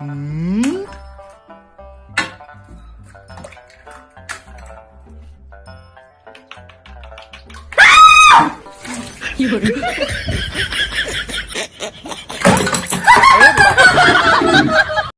음? 아! 아! 이거를?